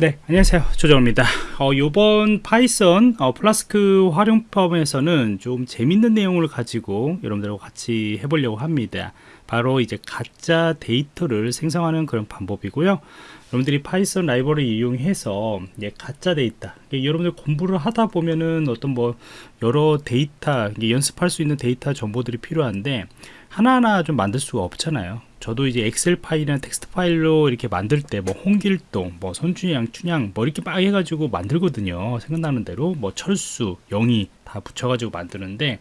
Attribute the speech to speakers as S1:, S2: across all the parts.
S1: 네 안녕하세요. 조정입니다. 어, 이번 Python 어, 플라스크 활용법에서는 좀 재밌는 내용을 가지고 여러분들하고 같이 해보려고 합니다. 바로 이제 가짜 데이터를 생성하는 그런 방법이고요. 여러분들이 Python 라이브러리 이용해서 이제 가짜 데이터 여러분들 공부를 하다 보면은 어떤 뭐 여러 데이터 연습할 수 있는 데이터 정보들이 필요한데 하나하나 좀 만들 수가 없잖아요 저도 이제 Excel 파일이나 텍스트 파일로 이렇게 만들 때 뭐 홍길동, 뭐 손준양, 춘향 뭐 이렇게 막 해가지고 만들거든요. 생각나는 대로 뭐 철수, 영희 다 붙여가지고 만드는데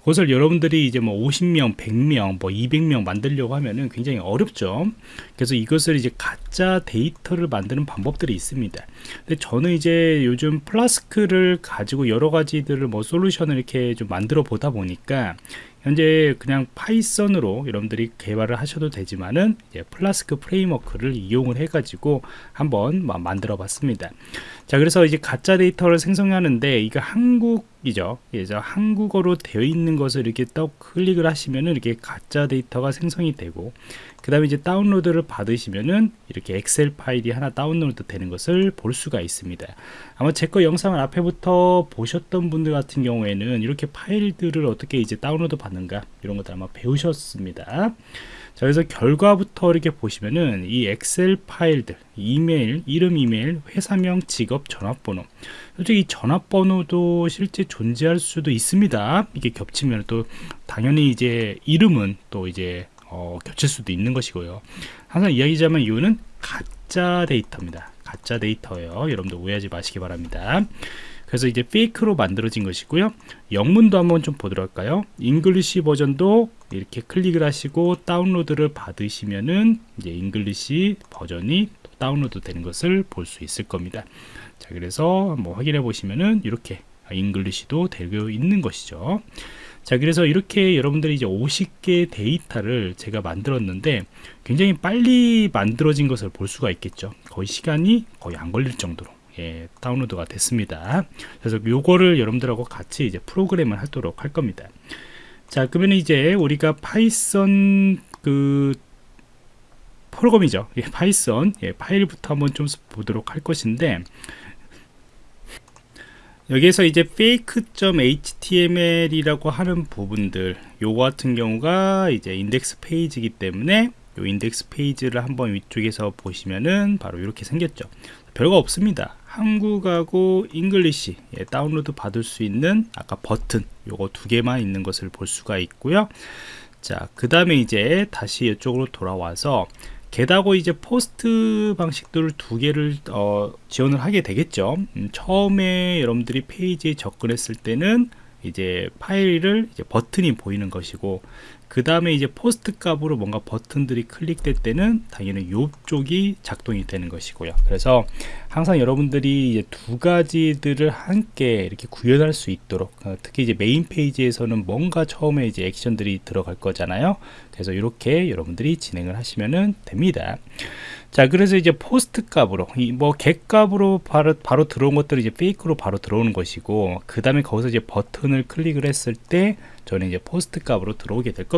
S1: 그것을 여러분들이 이제 뭐 50명, 100명, 뭐 200명 만들려고 하면은 굉장히 어렵죠. 그래서 이것을 이제 가짜 데이터를 만드는 방법들이 있습니다. 근데 저는 이제 요즘 Flask를 가지고 여러 가지들을 뭐 솔루션을 이렇게 좀 만들어 보다 보니까 현재 그냥 Python으로 여러분들이 개발을 하셔도 되지만은 Flask framework를 이용을 해 가지고 한번 만들어 봤습니다. 자 그래서 이제 가짜 데이터를 생성하는데 이거 한국 이죠. 그래서 한국어로 되어 있는 것을 이렇게 떡 클릭을 하시면은 이렇게 가짜 데이터가 생성이 되고 그 다음에 이제 다운로드를 받으시면은 이렇게 Excel 파일이 하나 다운로드 되는 것을 볼 수가 있습니다. 아마 제 거 영상을 앞에부터 보셨던 분들 같은 경우에는 이렇게 파일들을 어떻게 이제 다운로드 받는가 이런 것들 아마 배우셨습니다. 자 그래서 결과부터 이렇게 보시면은 이 Excel 파일들 이메일 이름 이메일 회사명 직업 전화번호. 솔직히 전화번호도 실제 존재할 수도 있습니다. 이게 겹치면 또 당연히 이제 이름은 또 이제 어, 겹칠 수도 있는 것이고요. 항상 이야기자면 이유는 가짜 데이터입니다. 가짜 데이터예요. 여러분들 오해하지 마시기 바랍니다. 그래서 이제 fake로 만들어진 것이고요. 영문도 한번 좀 보도록 할까요? English 버전도 이렇게 클릭을 하시고 다운로드를 받으시면은 이제 English 버전이 다운로드 되는 것을 볼 수 있을 겁니다. 자 그래서 한번 확인해 보시면은 이렇게 English도 되고 있는 것이죠 자 그래서 이렇게 여러분들이 이제 50개 데이터를 제가 만들었는데 굉장히 빨리 만들어진 것을 볼 수가 있겠죠. 거의 시간이 거의 안 걸릴 정도로 예, 다운로드가 됐습니다. 그래서 요거를 여러분들하고 같이 이제 프로그램을 하도록 할 겁니다. 자 그러면 이제 우리가 Python 그 프로그램이죠. 예, Python 예, 파일부터 한번 좀 보도록 할 것인데 여기에서 이제 fake.html이라고 하는 부분들 요거 같은 경우가 이제 index 페이지이기 때문에 요 index 페이지를 한번 위쪽에서 보시면은 바로 이렇게 생겼죠. 별거 없습니다. 한국하고 English 예, 다운로드 받을 수 있는 아까 버튼 요거 두 개만 있는 것을 볼 수가 있고요. 자 그 다음에 이제 다시 이쪽으로 돌아와서 GET하고 이제 POST 방식들을 두 개를 어, 지원을 하게 되겠죠. 음, 처음에 여러분들이 페이지에 접근했을 때는 이제 파일을 이제 버튼이 보이는 것이고 그 다음에 이제 POST 값으로 뭔가 버튼들이 클릭될 때는 당연히 이쪽이 작동이 되는 것이고요. 그래서 항상 여러분들이 이제 두 가지들을 함께 이렇게 구현할 수 있도록 어, 특히 이제 메인 페이지에서는 뭔가 처음에 이제 액션들이 들어갈 거잖아요. 그래서 이렇게 여러분들이 진행을 하시면 됩니다. 자 그래서 이제 POST 값으로 이뭐 값으로 바로 바로 들어온 것들이 이제 페이지로 바로 들어오는 것이고 그 다음에 거기서 이제 버튼을 클릭을 했을 때 저는 이제 POST 값으로 들어오게 될 겁니다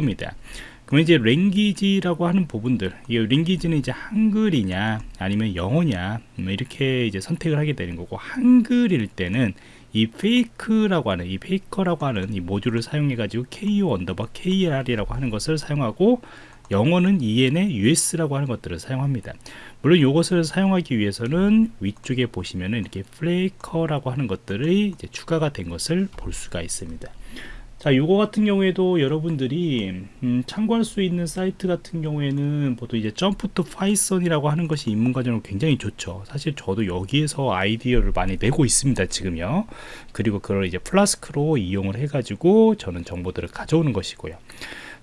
S1: 그러면 이제 language라고 하는 부분들 이 language는 이제 한글이냐 아니면 영어냐 뭐 이렇게 이제 선택을 하게 되는 거고 한글일 때는 이 fake라고 하는 이 Faker라고 하는 이 모듈을 사용해 가지고 KO underbar KR이라고 하는 것을 사용하고 영어는 EN의 US라고 하는 것들을 사용합니다. 물론 이것을 사용하기 위해서는 위쪽에 보시면은 이렇게 Faker라고 하는 것들이 이제 추가가 된 것을 볼 수가 있습니다 자 요거 같은 경우에도 여러분들이 음, 참고할 수 있는 사이트 같은 경우에는 보통 이제 Jump to Python이라고 하는 것이 입문 과정으로 굉장히 좋죠. 사실 저도 여기에서 아이디어를 많이 내고 있습니다 지금요. 그리고 그걸 이제 Flask로 이용을 해 가지고 저는 정보들을 가져오는 것이고요.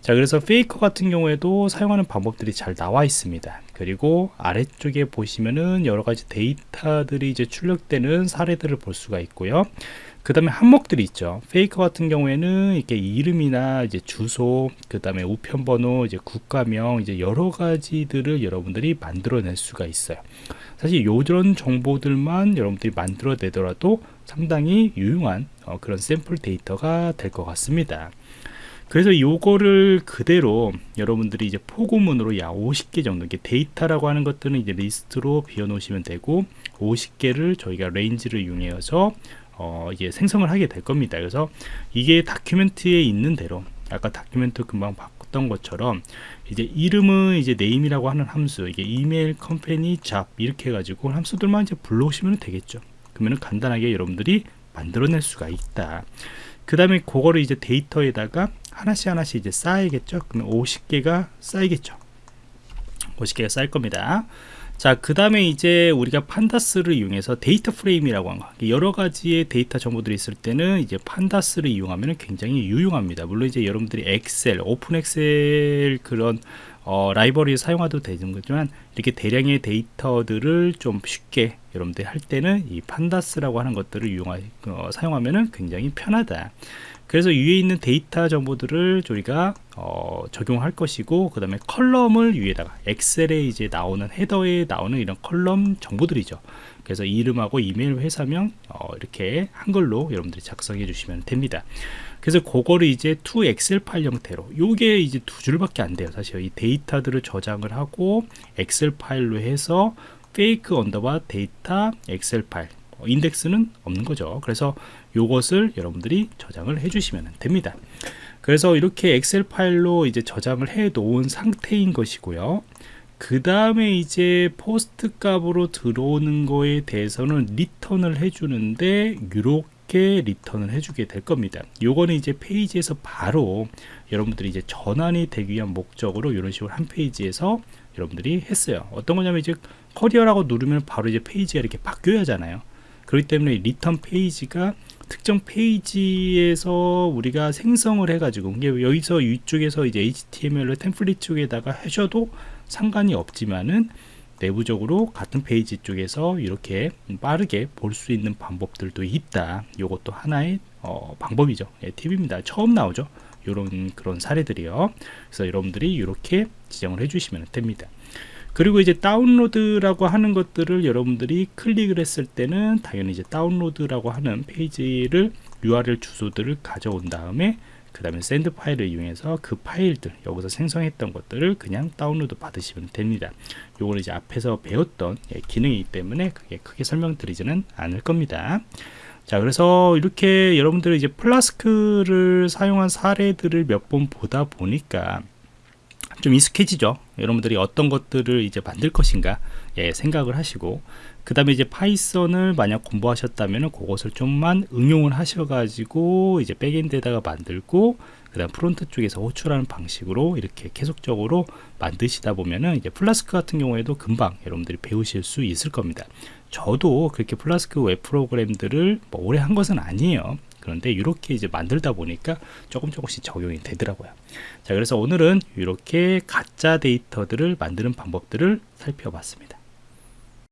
S1: 자 그래서 페이커 같은 경우에도 사용하는 방법들이 잘 나와 있습니다. 그리고 아래쪽에 보시면은 여러가지 데이터들이 이제 출력되는 사례들을 볼 수가 있고요 그 다음에 항목들이 있죠. 페이커 같은 경우에는 이렇게 이름이나 이제 주소 그 다음에 우편번호 이제 국가명 이제 여러 가지들을 여러분들이 만들어낼 수가 있어요. 사실 요런 정보들만 여러분들이 만들어내더라도 상당히 유용한 어, 그런 샘플 데이터가 될 것 같습니다. 그래서 요거를 그대로 여러분들이 이제 포고문으로 약 50개 정도 이게 데이터라고 하는 것들은 이제 리스트로 비워 놓으시면 되고 50개를 저희가 range를 이용해서 어, 이게 생성을 하게 될 겁니다. 그래서 이게 document에 있는 대로 아까 document 금방 바꿨던 것처럼 이제 이름은 이제 name이라고 하는 함수 이게 이메일 company job 이렇게 해가지고 함수들만 이제 불러오시면 되겠죠. 그러면 간단하게 여러분들이 만들어낼 수가 있다. 그 다음에 그거를 이제 데이터에다가 하나씩 하나씩 이제 쌓이겠죠. 그러면 50개가 쌓이겠죠. 50개가 쌓일 겁니다. 자, 그 다음에 이제 우리가 Pandas를 이용해서 data frame이라고 한 거. 여러 가지의 데이터 정보들이 있을 때는 이제 Pandas를 이용하면 굉장히 유용합니다. 물론 이제 여러분들이 엑셀, 오픈 엑셀 그런 어, 라이브러리 사용하도 되는 거지만 이렇게 대량의 데이터들을 좀 쉽게 여러분들이 할 때는 이 Pandas라고 하는 것들을 이용하, 어, 사용하면 굉장히 편하다. 그래서 위에 있는 데이터 정보들을 저희가 어, 적용할 것이고 그 다음에 column을 위에다가 엑셀에 이제 나오는 헤더에 나오는 이런 column 정보들이죠. 그래서 이름하고 이메일 회사명 어, 이렇게 한글로 여러분들이 작성해 주시면 됩니다. 그래서 그거를 이제 to Excel 파일 형태로 요게 이제 두 줄밖에 안 돼요. 사실 이 데이터들을 저장을 하고 엑셀 파일로 해서 fake underbar data 엑셀 파일 어, 인덱스는 없는 거죠. 그래서 요것을 여러분들이 저장을 해 주시면 됩니다 그래서 이렇게 엑셀 파일로 이제 저장을 해 놓은 상태인 것이고요 그 다음에 이제 POST 값으로 들어오는 거에 대해서는 return을 해 주는데 이렇게 return을 해주게 될 겁니다. 요거는 이제 페이지에서 바로 여러분들이 이제 전환이 되기 위한 목적으로 이런 식으로 한 페이지에서 여러분들이 했어요. 어떤 거냐면 이제 커리어라고 누르면 바로 이제 페이지가 이렇게 바뀌어야 하잖아요. 그렇기 때문에 return 페이지가 특정 페이지에서 우리가 생성을 해가지고 여기서 이쪽에서 이제 HTML로 template 쪽에다가 하셔도 상관이 없지만은 내부적으로 같은 페이지 쪽에서 이렇게 빠르게 볼 수 있는 방법들도 있다. 이것도 하나의 어, 방법이죠. 예, 팁입니다. 처음 나오죠. 이런 그런 사례들이요. 그래서 여러분들이 이렇게 지정을 해주시면 됩니다. 그리고 이제 다운로드라고 하는 것들을 여러분들이 클릭을 했을 때는 당연히 이제 다운로드라고 하는 페이지를 URL 주소들을 가져온 다음에 그 다음에 send file을 이용해서 그 파일들 여기서 생성했던 것들을 그냥 다운로드 받으시면 됩니다. 요거는 이제 앞에서 배웠던 예, 기능이기 때문에 크게, 크게 설명드리지는 않을 겁니다. 자 그래서 이렇게 여러분들이 이제 Flask를 사용한 사례들을 몇 번 보다 보니까 좀 익숙해지죠. 여러분들이 어떤 것들을 이제 만들 것인가 예, 생각을 하시고 그 다음에 이제 파이썬을 만약 공부하셨다면 그것을 좀만 응용을 하셔가지고 이제 backend에다가 만들고 그 다음 front 쪽에서 호출하는 방식으로 이렇게 계속적으로 만드시다 보면은 이제 플라스크 같은 경우에도 금방 여러분들이 배우실 수 있을 겁니다. 저도 그렇게 플라스크 웹 프로그램들을 뭐 오래 한 것은 아니에요 그런데 이렇게 이제 만들다 보니까 조금 조금씩 적용이 되더라고요. 자 그래서 오늘은 이렇게 가짜 데이터들을 만드는 방법들을 살펴봤습니다